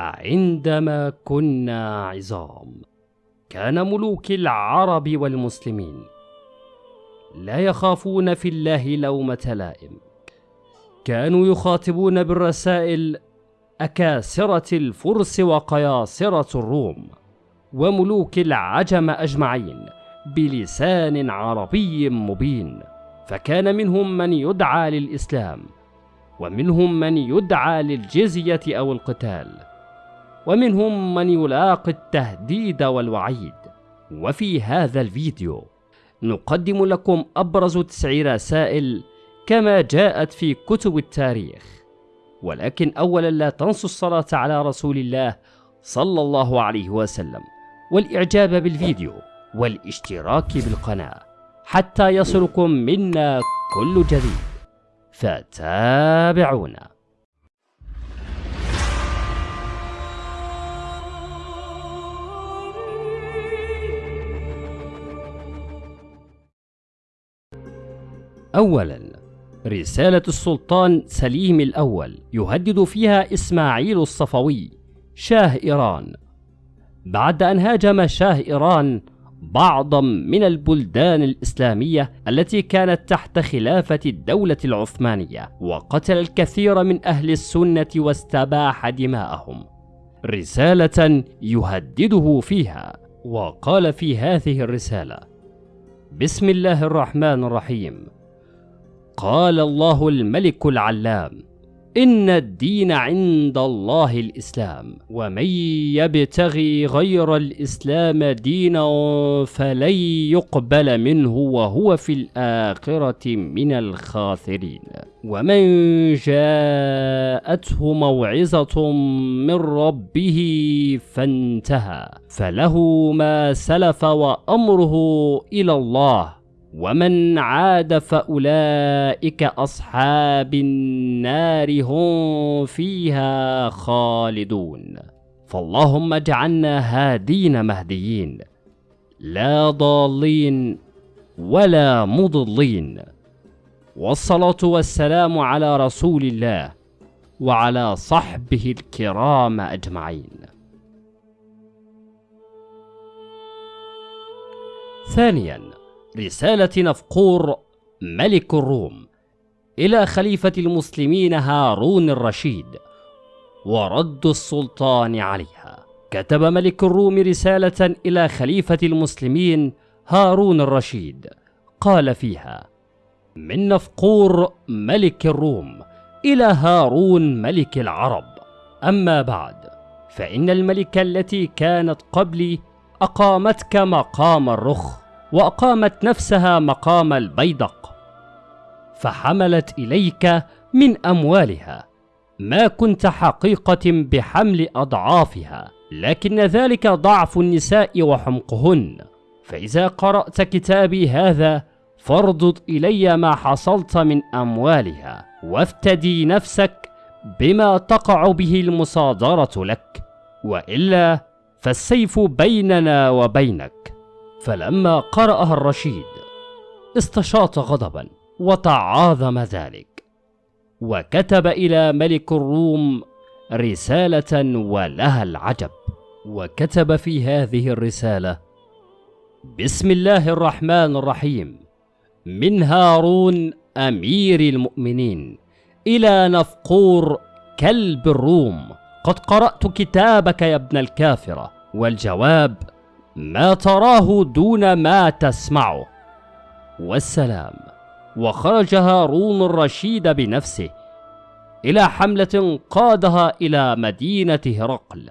عندما كنا عظام كان ملوك العرب والمسلمين لا يخافون في الله لومة لائم. كانوا يخاطبون بالرسائل أكاسرة الفرس وقياصرة الروم وملوك العجم أجمعين بلسان عربي مبين. فكان منهم من يدعى للإسلام ومنهم من يدعى للجزية أو القتال. ومنهم من يلاقي التهديد والوعيد. وفي هذا الفيديو نقدم لكم أبرز تسع رسائل كما جاءت في كتب التاريخ. ولكن أولا لا تنسوا الصلاة على رسول الله صلى الله عليه وسلم والإعجاب بالفيديو والاشتراك بالقناة حتى يصلكم منا كل جديد. فتابعونا أولا رسالة السلطان سليم الأول يهدد فيها إسماعيل الصفوي شاه إيران. بعد أن هاجم شاه إيران بعضا من البلدان الإسلامية التي كانت تحت خلافة الدولة العثمانية وقتل الكثير من أهل السنة واستباح دماءهم. رسالة يهدده فيها وقال في هذه الرسالة بسم الله الرحمن الرحيم. قال الله الملك العلام إن الدين عند الله الإسلام ومن يبتغي غير الإسلام دينا فلن يقبل منه وهو في الآخرة من الخاسرين. ومن جاءته موعظة من ربه فانتهى فله ما سلف وأمره إلى الله. ومن عاد فأولئك أصحاب النار هم فيها خالدون. فاللهم اجعلنا هادين مهديين لا ضالين ولا مضلين. والصلاة والسلام على رسول الله وعلى صحبه الكرام أجمعين. ثانياً رسالة نفقور ملك الروم إلى خليفة المسلمين هارون الرشيد ورد السلطان عليها. كتب ملك الروم رسالة إلى خليفة المسلمين هارون الرشيد. قال فيها من نفقور ملك الروم إلى هارون ملك العرب. أما بعد فإن الملكة التي كانت قبلي أقامتك مقام الرخ وأقامت نفسها مقام البيدق فحملت إليك من أموالها. ما كنت حقيقة بحمل أضعافها لكن ذلك ضعف النساء وحمقهن. فإذا قرأت كتابي هذا فارضض إلي ما حصلت من أموالها وافتدي نفسك بما تقع به المصادرة لك. وإلا فالسيف بيننا وبينك. فلما قرأها الرشيد استشاط غضبا وتعاظم ذلك وكتب إلى ملك الروم رسالة ولها العجب وكتب في هذه الرسالة بسم الله الرحمن الرحيم من هارون أمير المؤمنين إلى نفقور كلب الروم قد قرأت كتابك يا ابن الكافرة والجواب ما تراه دون ما تسمعه. والسلام. وخرج هارون الرشيد بنفسه إلى حملة قادها إلى مدينة هرقل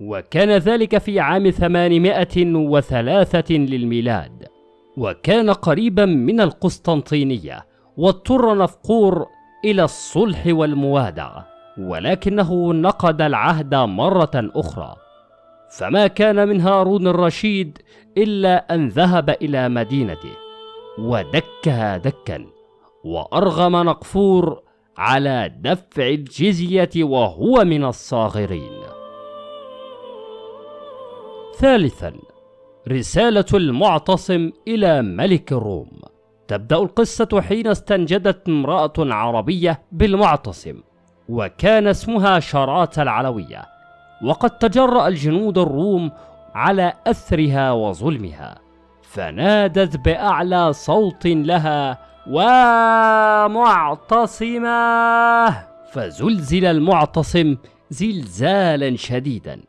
وكان ذلك في عام 803 للميلاد. وكان قريبا من القسطنطينية واضطر نفقور إلى الصلح والموادعة ولكنه نقض العهد مرة أخرى. فما كان من هارون الرشيد إلا أن ذهب إلى مدينته ودكها دكا وأرغم نقفور على دفع الجزية وهو من الصاغرين. ثالثا رسالة المعتصم إلى ملك الروم تبدأ القصة حين استنجدت امرأة عربية بالمعتصم وكان اسمها شرات العلوية. وقد تجرأ الجنود الروم على أثرها وظلمها فنادت بأعلى صوت لها ومعتصمة. فزلزل المعتصم زلزالا شديدا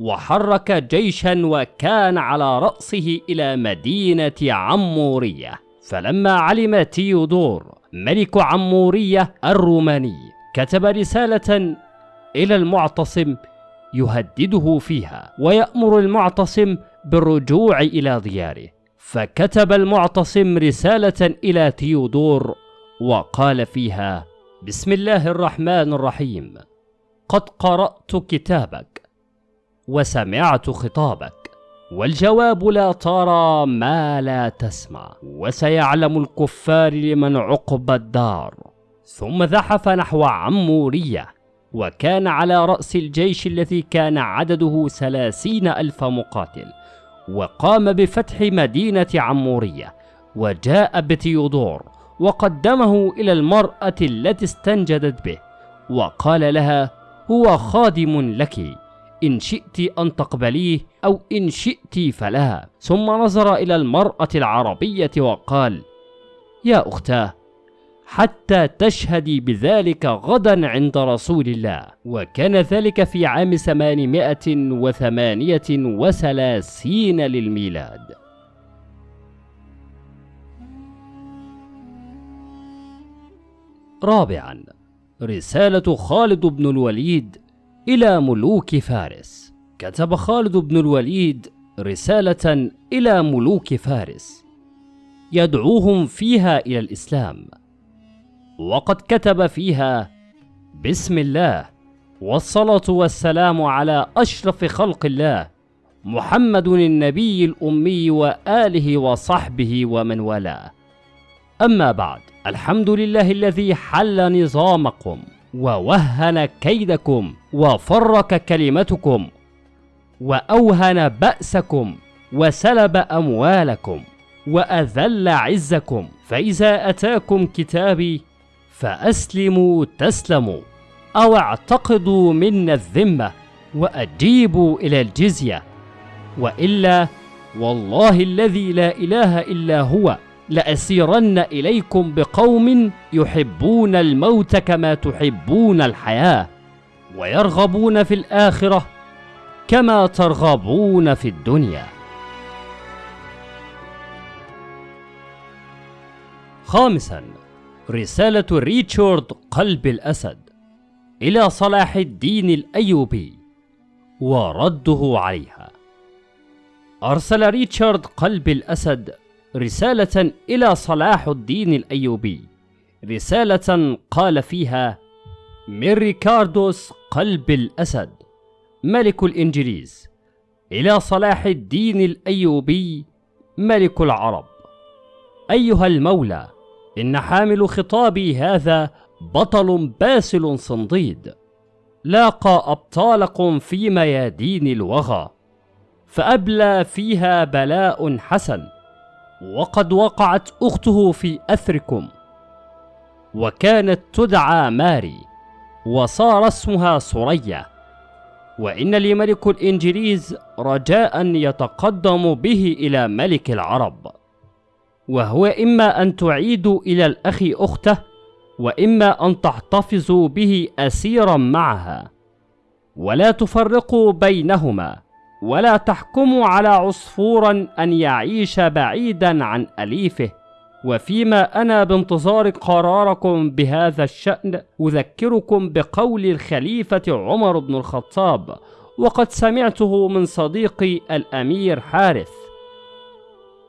وحرك جيشا وكان على رأسه إلى مدينة عمورية. فلما علم تيودور ملك عمورية الروماني كتب رسالة إلى المعتصم يهدده فيها. ويأمر المعتصم بالرجوع إلى دياره. فكتب المعتصم رسالة إلى تيودور وقال فيها بسم الله الرحمن الرحيم. قد قرأت كتابك وسمعت خطابك. والجواب لا ترى ما لا تسمع. وسيعلم الكفار لمن عقب الدار. ثم زحف نحو عمورية. وكان على رأس الجيش الذي كان عدده ثلاثين ألف مقاتل وقام بفتح مدينة عمورية وجاء بتيودور وقدمه إلى المرأة التي استنجدت به وقال لها هو خادم لك إن شئت أن تقبليه أو إن شئت فلا ثم نظر إلى المرأة العربية وقال يا أختاه حتى تشهدي بذلك غدا عند رسول الله. وكان ذلك في عام ثمانمائة وثمانية وثلاثين للميلاد. رابعا رسالة خالد بن الوليد إلى ملوك فارس. كتب خالد بن الوليد رسالة إلى ملوك فارس. يدعوهم فيها إلى الإسلام. وقد كتب فيها بسم الله والصلاة والسلام على أشرف خلق الله محمد النبي الأمي وآله وصحبه ومن والاه. أما بعد الحمد لله الذي حل نظامكم ووهن كيدكم وفرك كلمتكم وأوهن بأسكم وسلب أموالكم وأذل عزكم. فإذا أتاكم كتابي فأسلموا تسلموا أو اعتقدوا منا الذمة وأجيبوا إلى الجزية. وإلا والله الذي لا إله إلا هو لأسيرن إليكم بقوم يحبون الموت كما تحبون الحياة ويرغبون في الآخرة كما ترغبون في الدنيا. خامسا رسالة ريتشارد قلب الأسد إلى صلاح الدين الأيوبي ورده عليها. أرسل ريتشارد قلب الأسد رسالة إلى صلاح الدين الأيوبي. رسالة قال فيها من ريكاردوس قلب الأسد ملك الإنجليز. إلى صلاح الدين الأيوبي ملك العرب. أيها المولى إن حامل خطابي هذا بطل باسل صنديد لاقى أبطالكم في ميادين الوغى فأبلى فيها بلاء حسن وقد وقعت أخته في أثركم. وكانت تدعى ماري وصار اسمها سرية وإن لي ملك الإنجليز رجاء يتقدم به إلى ملك العرب. وهو إما أن تعيدوا إلى الأخ أخته وإما أن تحتفظوا به أسيرا معها. ولا تفرقوا بينهما ولا تحكموا على عصفورا أن يعيش بعيدا عن أليفه. وفيما أنا بانتظار قراركم بهذا الشأن أذكركم بقول الخليفة عمر بن الخطاب وقد سمعته من صديقي الأمير حارث.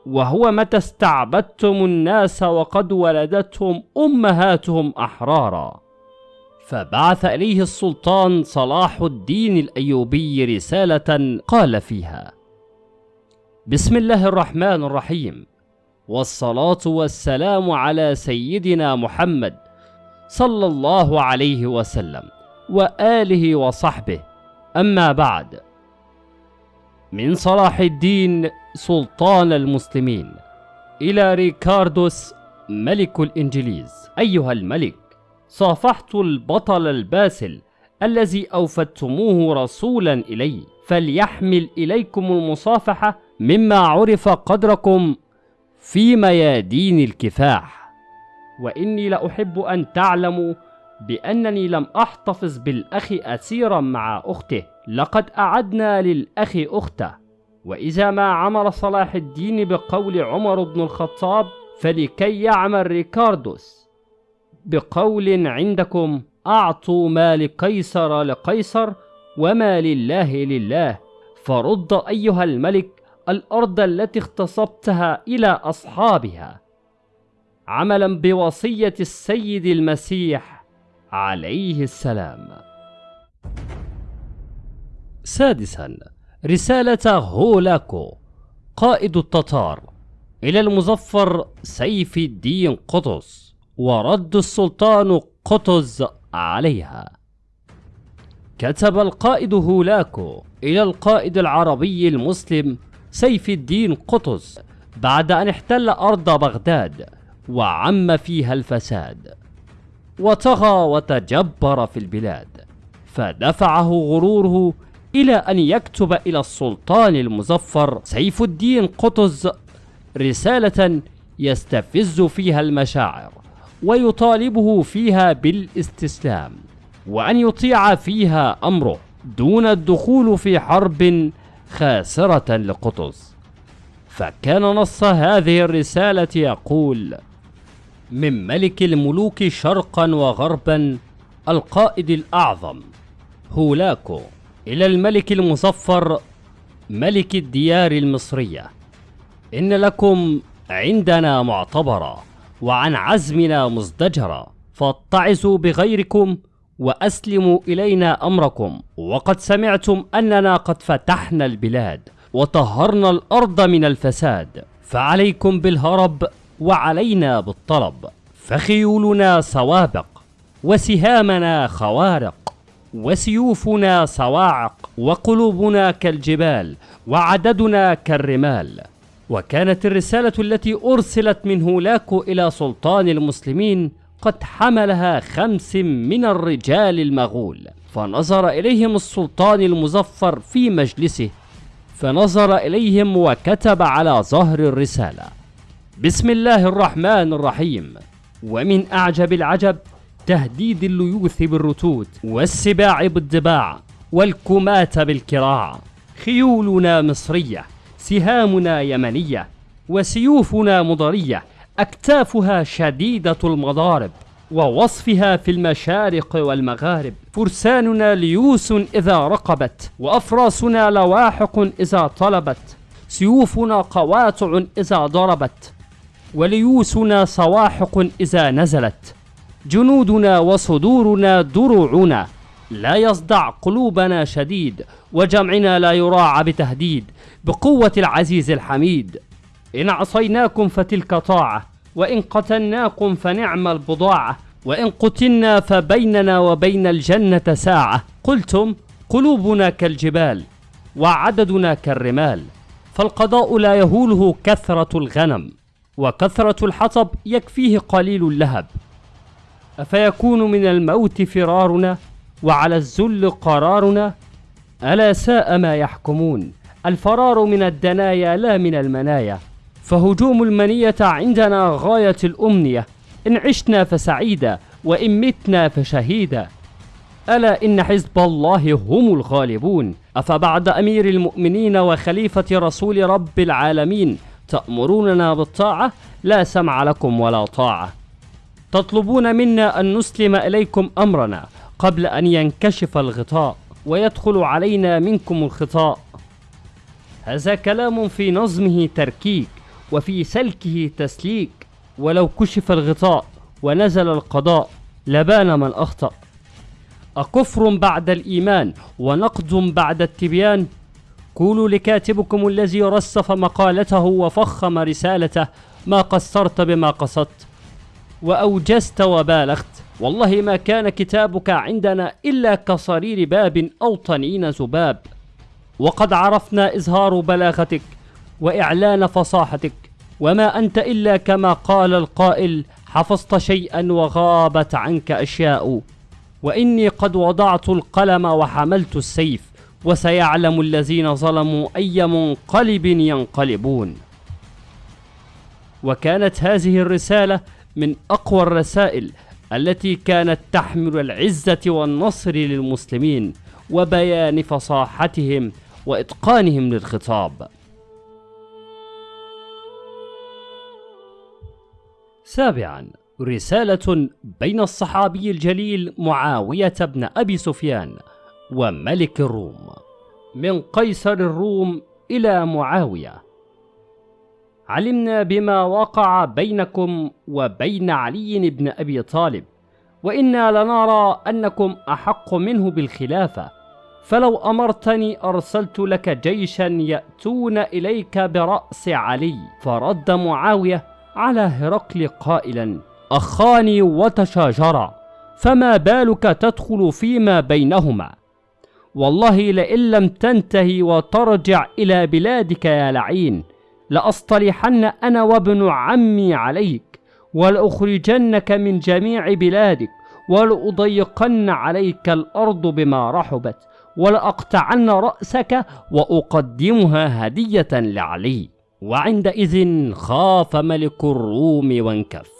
وهو متى استعبدتم الناس وقد ولدتهم أمهاتهم أحرارا. فبعث إليه السلطان صلاح الدين الأيوبي رسالة قال فيها بسم الله الرحمن الرحيم والصلاة والسلام على سيدنا محمد صلى الله عليه وسلم وآله وصحبه. أما بعد من صلاح الدين سلطان المسلمين. إلى ريكاردوس ملك الإنجليز. أيها الملك صافحت البطل الباسل الذي أوفدتموه رسولا إلي فليحمل إليكم المصافحة مما عرف قدركم في ميادين الكفاح. وإني لأحب أن تعلموا بأنني لم أحتفظ بالأخ أسيرا مع أخته. لقد أعدنا للأخ أخته. وإذا ما عمر صلاح الدين بقول عمر بن الخطاب فلكي يعمل ريكاردوس بقول عندكم أعطوا ما لقيصر لقيصر وما لله لله. فرد أيها الملك الأرض التي اغتصبتها إلى أصحابها. عملا بوصية السيد المسيح عليه السلام. سادسا رسالة هولاكو قائد التتار إلى المظفر سيف الدين قطز ورد السلطان قطز عليها. كتب القائد هولاكو إلى القائد العربي المسلم سيف الدين قطز بعد أن احتل أرض بغداد وعم فيها الفساد وطغى وتجبر في البلاد فدفعه غروره إلى أن يكتب إلى السلطان المظفر سيف الدين قطز رسالة يستفز فيها المشاعر ويطالبه فيها بالاستسلام وأن يطيع فيها أمره دون الدخول في حرب خاسرة لقطز. فكان نص هذه الرسالة يقول من ملك الملوك شرقا وغربا القائد الأعظم هولاكو إلى الملك المظفر ملك الديار المصرية. إن لكم عندنا معتبرا وعن عزمنا مزدجرا فاتعظوا بغيركم وأسلموا إلينا أمركم. وقد سمعتم أننا قد فتحنا البلاد وطهرنا الأرض من الفساد فعليكم بالهرب وعلينا بالطلب. فخيولنا سوابق وسهامنا خوارق. وسيوفنا صواعق وقلوبنا كالجبال وعددنا كالرمال. وكانت الرسالة التي أرسلت من هولاكو إلى سلطان المسلمين قد حملها خمس من الرجال المغول. فنظر إليهم السلطان المظفر في مجلسه فنظر إليهم وكتب على ظهر الرسالة. بسم الله الرحمن الرحيم. ومن أعجب العجب تهديد الليوث بالرتود والسباع بالضباع والكماة بالكراع. خيولنا مصرية سهامنا يمنية وسيوفنا مضرية. أكتافها شديدة المضارب ووصفها في المشارق والمغارب. فرساننا ليوس إذا رقبت وأفراسنا لواحق إذا طلبت. سيوفنا قواطع إذا ضربت وليوسنا صواحق إذا نزلت. جنودنا وصدورنا دروعنا. لا يصدع قلوبنا شديد وجمعنا لا يراعى بتهديد. بقوة العزيز الحميد إن عصيناكم فتلك طاعة وإن قتلناكم فنعم البضاعة وإن قتلنا فبيننا وبين الجنة ساعة. قلتم قلوبنا كالجبال وعددنا كالرمال فالقضاء لا يهوله كثرة الغنم وكثرة الحطب يكفيه قليل اللهب. أفيكون من الموت فرارنا وعلى الذل قرارنا؟ ألا ساء ما يحكمون؟ الفرار من الدنايا لا من المنايا فهجوم المنية عندنا غاية الأمنية. إن عشنا فسعيدا وإن متنا فشهيدا. ألا إن حزب الله هم الغالبون؟ أفبعد أمير المؤمنين وخليفة رسول رب العالمين؟ تأمروننا بالطاعة؟ لا سمع لكم ولا طاعة. تطلبون منا أن نسلم إليكم أمرنا قبل أن ينكشف الغطاء ويدخل علينا منكم الخطاء. هذا كلام في نظمه تركيك وفي سلكه تسليك. ولو كشف الغطاء ونزل القضاء لبان من أخطأ. أكفر بعد الإيمان ونقد بعد التبيان. قولوا لكاتبكم الذي رصف مقالته وفخم رسالته ما قصرت بما قصدت. وأوجزت وبالغت. والله ما كان كتابك عندنا إلا كصرير باب أو طنين ذباب وقد عرفنا إظهار بلاغتك وإعلان فصاحتك. وما أنت إلا كما قال القائل حفظت شيئا وغابت عنك أشياء. وإني قد وضعت القلم وحملت السيف. وسيعلم الذين ظلموا أي منقلب ينقلبون. وكانت هذه الرسالة من أقوى الرسائل التي كانت تحمل العزة والنصر للمسلمين وبيان فصاحتهم وإتقانهم للخطاب. سابعا رسالة بين الصحابي الجليل معاوية بن أبي سفيان وملك الروم. من قيصر الروم إلى معاوية. علمنا بما وقع بينكم وبين علي بن أبي طالب وإنا لنرى أنكم أحق منه بالخلافة. فلو أمرتني أرسلت لك جيشا يأتون إليك برأس علي فرد معاوية على هرقل قائلا أخاني وتشاجرا فما بالك تدخل فيما بينهما؟ والله لئن لم تنتهي وترجع إلى بلادك يا لعين. لأصطلحن أنا وابن عمي عليك ولأخرجنك من جميع بلادك ولأضيقن عليك الأرض بما رحبت ولأقطعن رأسك وأقدمها هدية لعلي. وعندئذ خاف ملك الروم وانكف.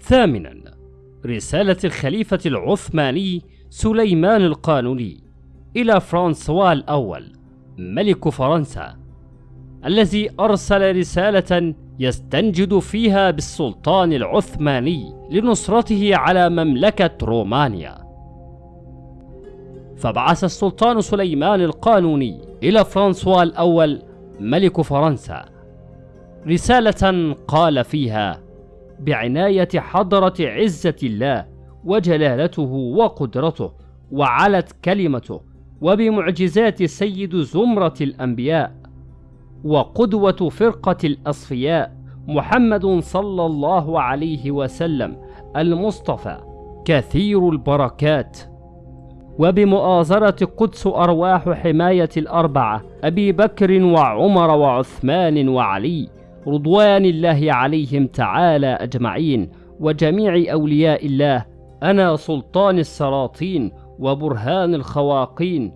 ثامنا رسالة الخليفة العثماني سليمان القانوني. إلى فرانسوا الأول ملك فرنسا الذي أرسل رسالة يستنجد فيها بالسلطان العثماني لنصرته على مملكة رومانيا. فبعث السلطان سليمان القانوني إلى فرانسوا الأول ملك فرنسا. رسالة قال فيها بعناية حضرة عزة الله وجلالته وقدرته وعلت كلمته وبمعجزات سيد زمرة الأنبياء وقدوة فرقة الأصفياء محمد صلى الله عليه وسلم المصطفى كثير البركات. وبمؤازرة قدس أرواح حماية الأربعة أبي بكر وعمر وعثمان وعلي رضوان الله عليهم تعالى أجمعين وجميع أولياء الله أنا سلطان السلاطين وبرهان الخواقين.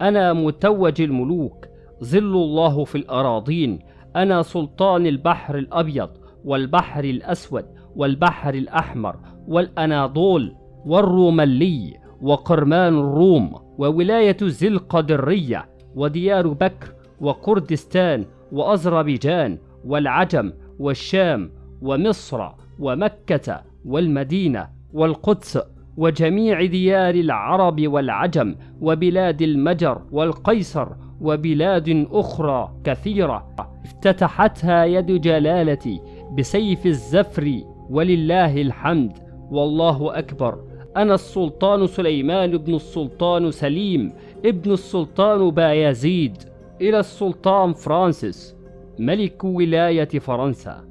أنا متوج الملوك ظل الله في الأراضين. أنا سلطان البحر الأبيض والبحر الأسود والبحر الأحمر والأناضول والروملي وقرمان الروم وولاية ذي القدرية وديار بكر وكردستان وأذربيجان والعجم والشام ومصر ومكة والمدينة والقدس. وجميع ديار العرب والعجم وبلاد المجر والقيصر وبلاد أخرى كثيرة افتتحتها يد جلالتي بسيف الزفر ولله الحمد والله أكبر. أنا السلطان سليمان بن السلطان سليم ابن السلطان بايزيد. إلى السلطان فرانسيس ملك ولاية فرنسا.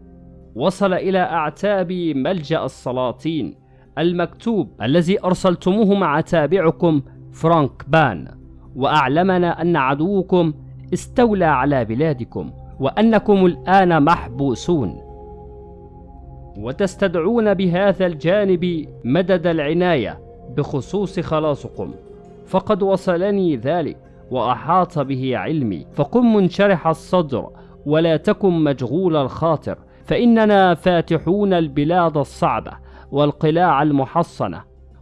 وصل إلى أعتاب ملجأ السلاطين. المكتوب الذي أرسلتموه مع تابعكم فرانك بان وأعلمنا أن عدوكم استولى على بلادكم وأنكم الآن محبوسون. وتستدعون بهذا الجانب مدد العناية بخصوص خلاصكم. فقد وصلني ذلك وأحاط به علمي. فقم منشرح الصدر ولا تكن مجغول الخاطر فإننا فاتحون البلاد الصعبة. والقلاع المحصنة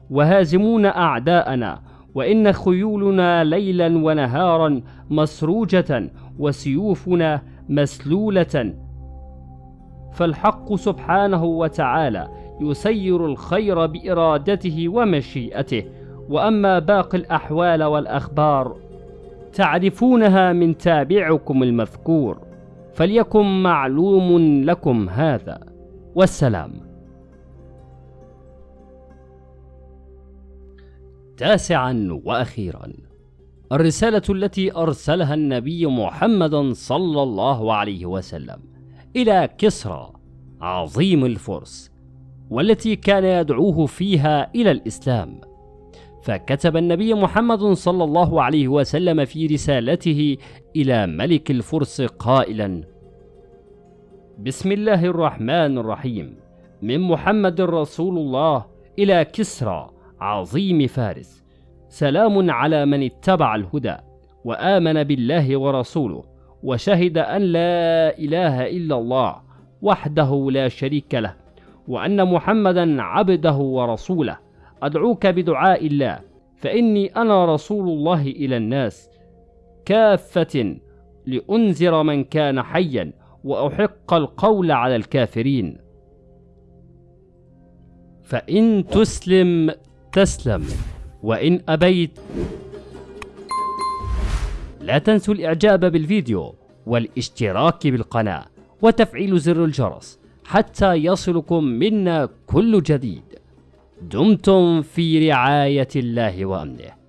وهازمون أعداءنا وإن خيولنا ليلا ونهارا مسروجة وسيوفنا مسلولة. فالحق سبحانه وتعالى يسير الخير بإرادته ومشيئته. وأما باقي الأحوال والأخبار تعرفونها من تابعكم المذكور فليكن معلوم لكم هذا. والسلام. تاسعا وأخيرا. الرسالة التي أرسلها النبي محمد صلى الله عليه وسلم إلى كسرى عظيم الفرس والتي كان يدعوه فيها إلى الإسلام. فكتب النبي محمد صلى الله عليه وسلم في رسالته إلى ملك الفرس قائلا بسم الله الرحمن الرحيم. من محمد رسول الله إلى كسرى عظيم فارس. سلام على من اتبع الهدى وآمن بالله ورسوله وشهد أن لا إله إلا الله وحده لا شريك له وأن محمدا عبده ورسوله. أدعوك بدعاء الله. فإني أنا رسول الله إلى الناس. كافة لأنذر من كان حيا وأحق القول على الكافرين. فإن تسلم تسلم. وإن أبيت لا تنسوا الإعجاب بالفيديو والاشتراك بالقناة وتفعيل زر الجرس حتى يصلكم منا كل جديد. دمتم في رعاية الله وأمنه.